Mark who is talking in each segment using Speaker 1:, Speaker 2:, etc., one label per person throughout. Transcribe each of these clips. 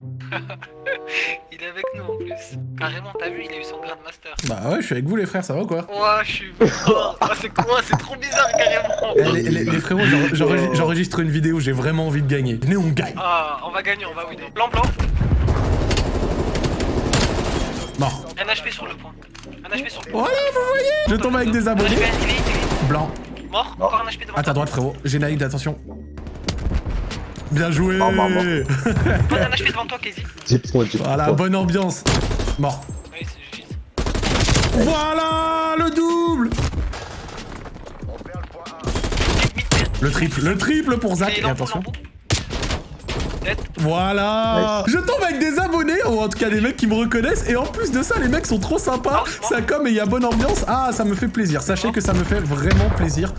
Speaker 1: il est avec nous en plus. Carrément, t'as vu, il a eu son Grandmaster.
Speaker 2: Bah ouais, je suis avec vous les frères, ça va ou quoi?
Speaker 1: Ouais, je suis. Oh, c'est quoi? C'est trop bizarre, carrément.
Speaker 2: Eh, les, les- les frérots, j'en- j'enregistre une vidéo, j'ai vraiment envie de gagner. Venez, on gagne.
Speaker 1: Ah, on va gagner, on va winner. Blanc, blanc.
Speaker 2: Mort.
Speaker 1: Un HP sur le point. Un HP sur le point.
Speaker 2: Voilà, vous voyez Je tombe avec des abonnés. Blanc.
Speaker 1: Mort, encore un HP devant
Speaker 2: À ta droite, frérot. J'ai Naïd, attention. Bien joué
Speaker 3: Mort, mort, mort.
Speaker 1: Pose un HP devant toi, Casey.
Speaker 3: 10 points, 10
Speaker 2: Voilà, bonne ambiance. Mort.
Speaker 1: Oui, c'est juste.
Speaker 2: Voilà le double Le triple, le triple pour Zach. Et
Speaker 1: dans
Speaker 2: attention. Voilà Je tombe avec des abonnés, ou en tout cas des mecs qui me reconnaissent, et en plus de ça, les mecs sont trop sympas, ça comme et il y a bonne ambiance. Ah, ça me fait plaisir, sachez que ça me fait vraiment plaisir.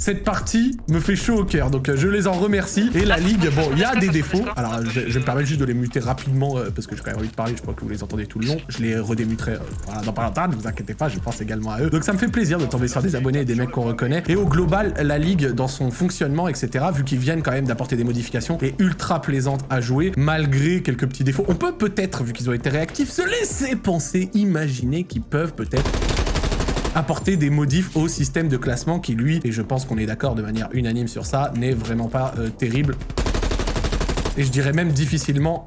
Speaker 2: Cette partie me fait chaud au cœur, donc euh, je les en remercie. Et la ligue, bon, il y a des défauts. Alors, je, je me permets juste de les muter rapidement, euh, parce que j'ai quand même envie de parler, je crois que vous les entendez tout le long. Je les redémuterai euh, dans pas longtemps, ne vous inquiétez pas, je pense également à eux. Donc ça me fait plaisir de tomber sur des abonnés et des mecs qu'on reconnaît. Et au global, la ligue, dans son fonctionnement, etc., vu qu'ils viennent quand même d'apporter des modifications, est ultra plaisante à jouer, malgré quelques petits défauts. On peut peut-être, vu qu'ils ont été réactifs, se laisser penser, imaginer qu'ils peuvent peut-être apporter des modifs au système de classement qui lui, et je pense qu'on est d'accord de manière unanime sur ça, n'est vraiment pas euh, terrible. Et je dirais même difficilement...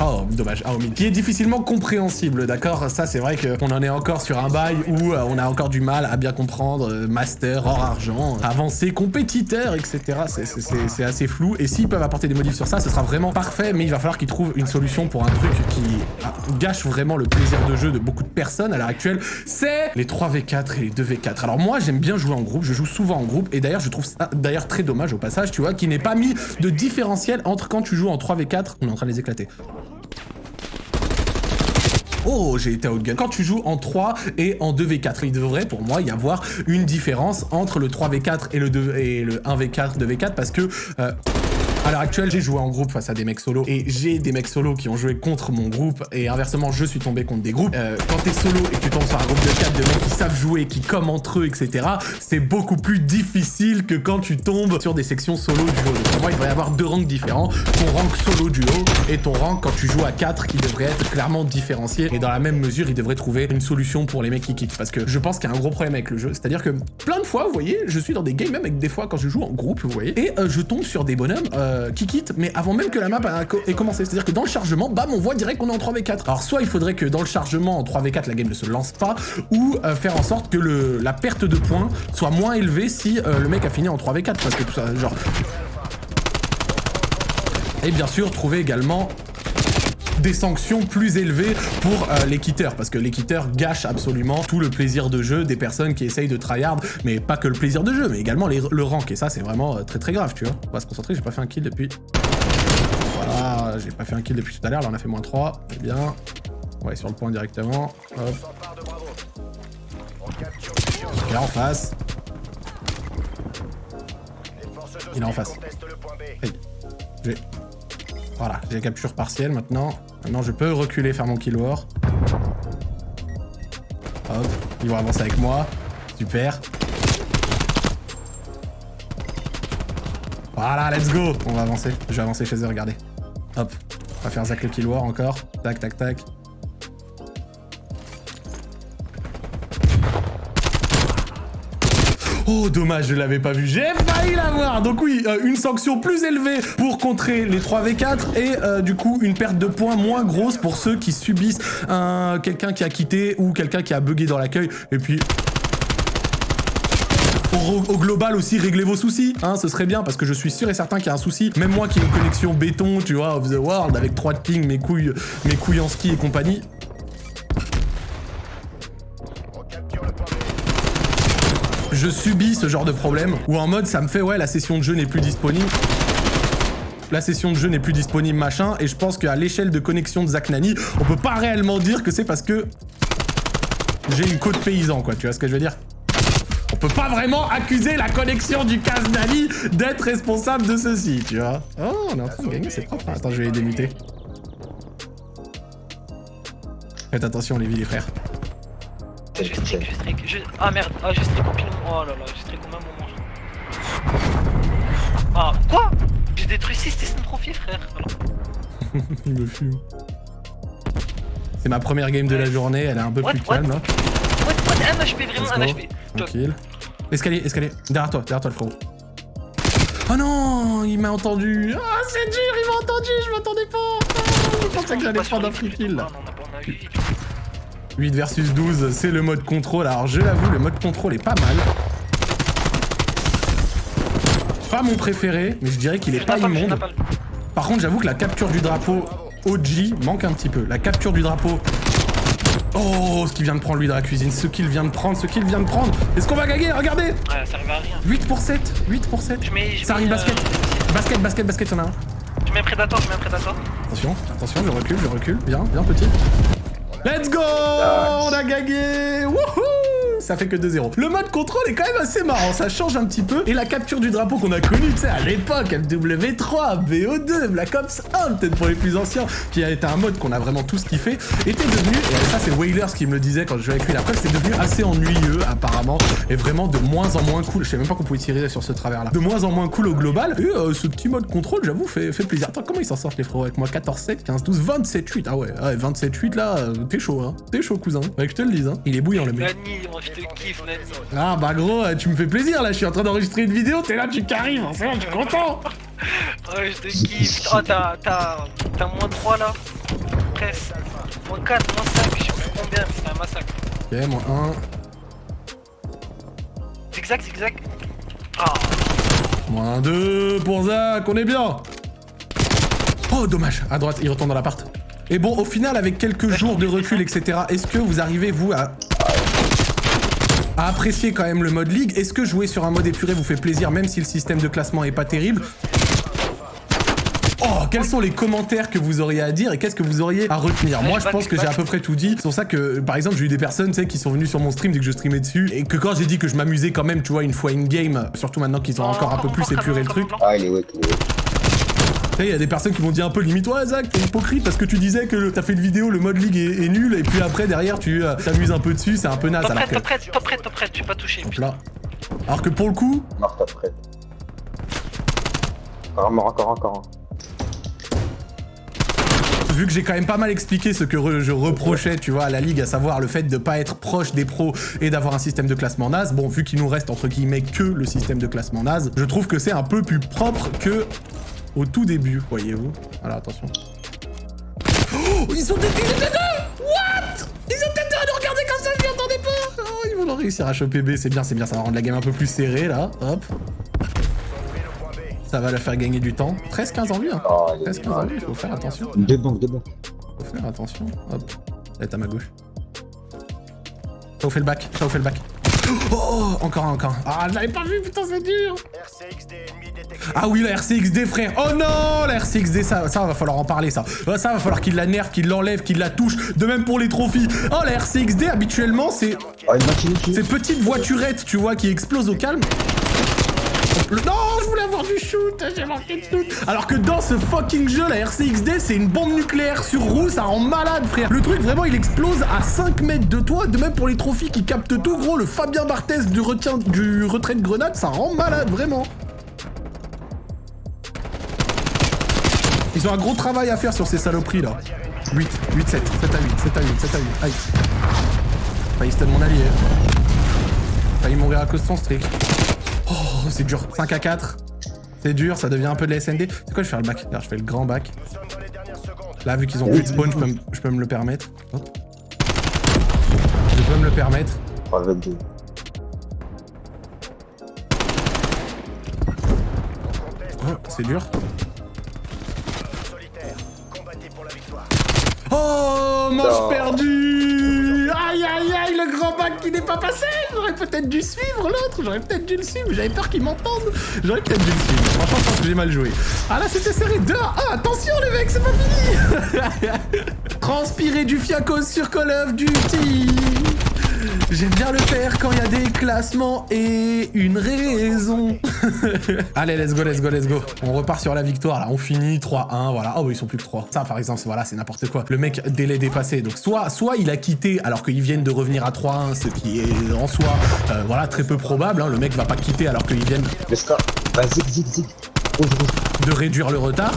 Speaker 2: Oh, dommage, ah, milieu. Qui est difficilement compréhensible, d'accord? Ça, c'est vrai qu'on en est encore sur un bail où euh, on a encore du mal à bien comprendre euh, master, hors argent, avancé, compétiteur, etc. C'est assez flou. Et s'ils peuvent apporter des modifs sur ça, ce sera vraiment parfait, mais il va falloir qu'ils trouvent une solution pour un truc qui ah, gâche vraiment le plaisir de jeu de beaucoup de personnes à l'heure actuelle. C'est les 3v4 et les 2v4. Alors moi, j'aime bien jouer en groupe, je joue souvent en groupe, et d'ailleurs, je trouve ça d'ailleurs très dommage au passage, tu vois, qu'il n'ait pas mis de différentiel entre quand tu joues en 3v4, on est en train de les éclater. Oh, j'ai été outgun. Quand tu joues en 3 et en 2v4, il devrait pour moi y avoir une différence entre le 3v4 et le, 2, et le 1v4, 2v4 parce que... euh, à l'heure actuelle, j'ai joué en groupe face à des mecs solo et j'ai des mecs solo qui ont joué contre mon groupe et inversement, je suis tombé contre des groupes. Euh, quand t'es solo et que tu tombes sur un groupe de 4 de mecs qui savent jouer, qui comme entre eux, etc., c'est beaucoup plus difficile que quand tu tombes sur des sections solo duo. Pour moi, il devrait y avoir deux ranks différents. Ton rank solo duo et ton rank quand tu joues à 4 qui devrait être clairement différencié. Et dans la même mesure, il devrait trouver une solution pour les mecs qui kick. Parce que je pense qu'il y a un gros problème avec le jeu. C'est-à-dire que plein de fois, vous voyez, je suis dans des games, même avec des fois quand je joue en groupe, vous voyez, et euh, je tombe sur des bonhommes euh, qui quittent, mais avant même que la map ait commencé. C'est-à-dire que dans le chargement, bam, on voit direct qu'on est en 3v4. Alors soit il faudrait que dans le chargement en 3v4, la game ne se lance pas, ou euh, faire en sorte que le, la perte de points soit moins élevée si euh, le mec a fini en 3v4. Parce que tout ça, genre... Et bien sûr, trouver également des sanctions plus élevées pour euh, les quitteurs, parce que les quitteurs gâchent absolument tout le plaisir de jeu des personnes qui essayent de tryhard, mais pas que le plaisir de jeu, mais également les- le rank, et ça c'est vraiment euh, très très grave, tu vois. On va se concentrer, j'ai pas fait un kill depuis... Voilà, j'ai pas fait un kill depuis tout à l'heure, là on a fait moins 3, c'est bien. On va aller sur le point directement, hop. Ok, en face. Il est en face. Hey. Voilà, j'ai capture partielle maintenant. Maintenant, je peux reculer, faire mon kill war. Hop, ils vont avancer avec moi. Super. Voilà, let's go On va avancer. Je vais avancer chez eux, regardez. Hop. On va faire Zach le kill war encore. Tac, tac, tac. Oh, dommage, je l'avais pas vu. J'ai failli l'avoir. Donc oui, euh, une sanction plus élevée pour contrer les 3v4 et euh, du coup une perte de points moins grosse pour ceux qui subissent un quelqu'un qui a quitté ou quelqu'un qui a bugué dans l'accueil. Et puis au, global aussi, réglez vos soucis, hein, ce serait bien, parce que je suis sûr et certain qu'il y a un souci. Même moi qui ai une connexion béton, tu vois, of the world, avec 3 de ping, mes couilles, mes couilles en ski et compagnie. Je subis ce genre de problème, où en mode, ça me fait, ouais, la session de jeu n'est plus disponible. La session de jeu n'est plus disponible, machin, et je pense qu'à l'échelle de connexion de Zach Nani, on peut pas réellement dire que c'est parce que j'ai une côte paysan, quoi, tu vois ce que je veux dire? On peut pas vraiment accuser la connexion du Kaznali d'être responsable de ceci, tu vois. Oh, on est en train de gagner, c'est propre. Attends, je vais les démuter. Faites attention, les les frères.
Speaker 1: Je streak, je streak. Je... Ah merde, ah, je streak au pilon. Oh là là, je streak au même moment. je- Ah, quoi? Je J'ai détruit 6 tests de profil, frère. Alors,
Speaker 2: Il me fume. C'est ma première game de la journée, elle est un peu
Speaker 1: What,
Speaker 2: plus
Speaker 1: what?
Speaker 2: calme là.
Speaker 1: what, what, un HP, vraiment un. HP.
Speaker 2: Tranquille. Escalier, escalier. Derrière toi, derrière toi le frérot. Oh non, il m'a entendu. Ah, c'est dur, il m'a entendu, je m'attendais pas. Ah, je pensais que j'allais prendre un free kill là.
Speaker 1: non, non, on
Speaker 2: 8 versus 12, c'est le mode contrôle. Alors je l'avoue, le mode contrôle est pas mal. Pas mon préféré, mais je dirais qu'il est pas immonde. Par contre, j'avoue que la capture du drapeau OG manque un petit peu. La capture du drapeau... Oh, ce qu'il vient de prendre lui dans la cuisine, ce qu'il vient de prendre, ce qu'il vient de prendre. Est-ce qu'on va gagner Regardez
Speaker 1: Ouais, ça arrive à rien.
Speaker 2: 8 pour 7, 8 pour 7.
Speaker 1: Je mets. je
Speaker 2: Ça
Speaker 1: mets,
Speaker 2: arrive
Speaker 1: euh,
Speaker 2: basket. Basket, basket, basket, y'en a un.
Speaker 1: Je mets un prédateur, je mets un prédateur.
Speaker 2: Attention, attention, je recule, je recule. Bien, bien petit. Let's go On a gagné ça fait que 2-0. Le mode contrôle est quand même assez marrant, ça change un petit peu. Et la capture du drapeau qu'on a connu, tu sais, à l'époque, MW3, BO2, Black Ops 1, peut-être pour les plus anciens, qui a été un mode qu'on a vraiment tous kiffé, était devenu, et ça c'est Whalers qui me le disait quand je jouais avec lui la preuve, c'est devenu assez ennuyeux apparemment, et vraiment de moins en moins cool. Je sais même pas qu'on pouvait tirer sur ce travers-là. De moins en moins cool au global. Et euh, ce petit mode contrôle, j'avoue, fait, plaisir. Attends, comment ils s'en sortent les frérots avec moi? 14-7, 15-12, 27-8. Ah ouais, ouais 27-8 là, euh, t'es chaud, hein. T'es chaud, cousin. Ouais, que je te le dise, hein. Il est bouillant le mec.
Speaker 1: Te kiffe, Nani.
Speaker 2: Ah bah gros, euh, tu me fais plaisir là, je suis en train d'enregistrer une vidéo, t'es là, tu carries, forcément, je suis content.
Speaker 1: Ouais, je te kiffe. Oh, t'as. Moins 3 là. Presque. Moins 4, moins 5, je sais plus combien, c'est un massacre.
Speaker 2: Ok, moins
Speaker 1: Zigzag, zigzag. Ah,
Speaker 2: 1, moins 2 pour Zach, on est bien. Oh dommage, à droite, il retourne dans l'appart. Et bon, au final, avec quelques jours de recul, etc., est-ce que vous arrivez, vous, à... à apprécier quand même le mode ligue Est-ce que jouer sur un mode épuré vous fait plaisir, même si le système de classement est pas terrible? Oh, quels sont les commentaires que vous auriez à dire et qu'est-ce que vous auriez à retenir? Moi, je pense que j'ai à peu près tout dit. C'est pour ça que, par exemple, j'ai eu des personnes, tu sais, qui sont venues sur mon stream dès que je streamais dessus et que quand j'ai dit que je m'amusais quand même, tu vois, une fois in-game, surtout maintenant qu'ils ont encore un peu plus épuré le truc,
Speaker 3: Ah, il est wake, il
Speaker 2: y a des personnes qui m'ont dit un peu limite, ouais, Zach, t'es hypocrite parce que tu disais que t'as fait une vidéo, le mode ligue est, est nul et puis après, derrière, tu euh, t'amuses un peu dessus, c'est un peu naze.
Speaker 1: Top
Speaker 2: Alors
Speaker 1: prête,
Speaker 2: que.
Speaker 1: top prête, top prête, top prête, tu pas touché.
Speaker 2: Là. Alors que pour le coup,
Speaker 3: Mort après. Encore, mort, encore, encore.
Speaker 2: vu que j'ai quand même pas mal expliqué ce que re- je reprochais, tu vois, à la ligue, à savoir le fait de pas être proche des pros et d'avoir un système de classement naze, bon, vu qu'il nous reste entre guillemets que le système de classement naze, je trouve que c'est un peu plus propre que au tout début, voyez-vous. Voilà, attention. Oh, ils sont étaient les deux What Ils étaient deux à nous regarder comme ça, je m'y attendais pas Oh, ils vont réussir à choper B, c'est bien, c'est bien, ça va rendre la game un peu plus serrée, là, hop. Ça va la faire gagner du temps. 13-15 en vie, hein.
Speaker 3: Oh, il est
Speaker 2: 13-15 en vie, faut faire attention.
Speaker 3: Deux banques, deux banques.
Speaker 2: Faut faire attention. Hop. Elle est à ma gauche. Ça vous fait le bac. Ça vous fait le bac. Oh, encore un, encore un. Ah, je l'avais pas vu, putain, c'est dur. Ah oui, la RCXD, frère. Oh non, la RCXD, ça, ça va falloir en parler, ça. Ouais, Ça va falloir qu'il la nerve, qu'il l'enlève, qu'il la touche. De même pour les trophies. Oh, la RCXD, habituellement, c'est
Speaker 3: Oh, une machine ici.
Speaker 2: ces petites voiturettes, tu vois, qui explosent au calme. Non, je voulais avoir du shoot, j'ai manqué de shoot. Alors que dans ce fucking jeu, la RCXD, c'est une bombe nucléaire sur roue, ça rend malade, frère. Le truc, vraiment, il explose à 5 mètres de toi. De même pour les trophies qui captent tout, gros, le Fabien Barthez du retrait de grenade, ça rend malade, vraiment. Ils ont un gros travail à faire sur ces saloperies, là. 8, 8, 7, 7 à 8, 7 à 8, 7 à 8. Aïe. Failli stun mon allié. Failli mourir à cause de son streak. Oh, c'est dur. 5 à 4. C'est dur, ça devient un peu de la SND. C'est quoi, je fais le bac je fais le grand bac. Là, vu qu'ils ont plus de spawn, je peux, me- je peux me le permettre. Je peux me le permettre.
Speaker 3: 3 22.
Speaker 2: Oh, c'est dur. Oh, manche perdue Aïe, aïe, aïe, le grand bac qui n'est pas passé J'aurais peut-être dû suivre l'autre, j'aurais peut-être dû le suivre, j'avais peur qu'il m'entende. J'aurais peut-être dû le suivre. Franchement, je pense que j'ai mal joué. Ah là, c'était serré. 2 à 1, attention les mecs, c'est pas fini Transpirer du fiacos sur Call of Duty J'aime bien le faire quand il y a des classements et une raison. Allez, let's go, let's go, let's go. On repart sur la victoire, là. On finit 3-1, voilà. Oh, ils sont plus que 3. Ça, par exemple, voilà, c'est n'importe quoi. Le mec, délai dépassé. Donc, soit, soit il a quitté alors qu'ils viennent de revenir à 3-1, ce qui est en soi, euh, voilà, très peu probable. hein. Le mec va pas quitter alors qu'ils viennent...
Speaker 3: Le score. Vas-y, zig, zig. Rouge, rouge.
Speaker 2: de réduire le retard.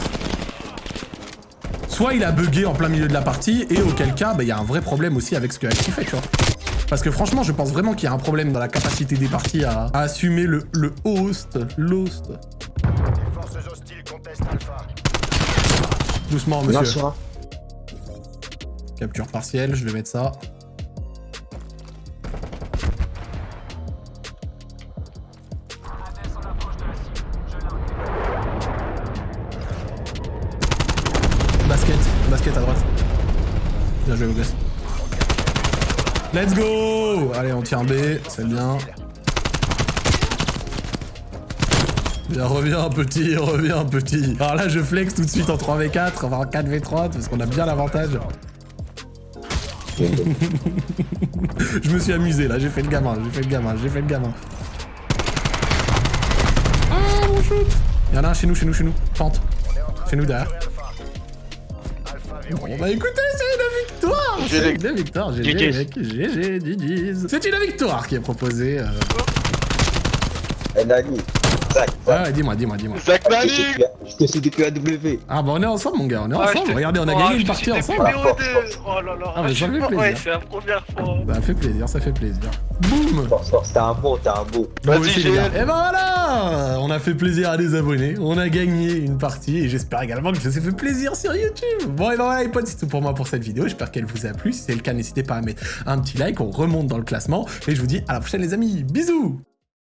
Speaker 2: Soit il a bugué en plein milieu de la partie, et auquel cas, bah, il y a un vrai problème aussi avec ce que Axi fait, tu vois. Parce que franchement, je pense vraiment qu'il y a un problème dans la capacité des parties à, à assumer le, le host, l'host. Doucement, monsieur.
Speaker 3: un.
Speaker 2: Capture partielle, je vais mettre ça. Basket, basket à droite. Bien joué, vos gosses. Let's go Allez, on tient B, c'est bien. Bien, reviens petit, reviens petit. Alors là, je flex tout de suite en 3v4, on va en 4v3, parce qu'on a bien l'avantage. Je me suis amusé là, j'ai fait le gamin, j'ai fait le gamin, j'ai fait le gamin. Ah mon shoot Y'en a un chez nous, chez nous, chez nous. Pente. Chez nous derrière. Bon bah écoutez, c'est. C'est une victoire, GG
Speaker 1: GG.
Speaker 2: mec, GG, GG's. C'est une victoire qui est proposée. euh.
Speaker 3: Zach,
Speaker 2: Ouais, dis-moi, dis-moi, dis-moi.
Speaker 1: Zach
Speaker 3: Je te suis depuis- je te suis depuis AW.
Speaker 2: Ah bah on est ensemble mon gars, on est
Speaker 1: Ah,
Speaker 2: ensemble. Regardez, on a
Speaker 1: Oh,
Speaker 2: gagné une partie ensemble.
Speaker 1: depuis BO2. Oh là là.
Speaker 2: Ah, ça fait plaisir.
Speaker 1: Ouais, c'est la première fois.
Speaker 2: Ça fait plaisir, ça fait plaisir. Boum
Speaker 3: t'es un beau, t'es un beau.
Speaker 2: Moi
Speaker 1: Vas-y,
Speaker 2: aussi, les gars.
Speaker 1: Gilles.
Speaker 2: Et ben voilà On a fait plaisir à des abonnés, on a gagné une partie et j'espère également que je vous ai fait plaisir sur YouTube. Bon et ben voilà les potes, c'est tout pour moi pour cette vidéo, j'espère qu'elle vous a plu. Si c'est le cas, n'hésitez pas à mettre un petit like, on remonte dans le classement et je vous dis à la prochaine les amis. Bisous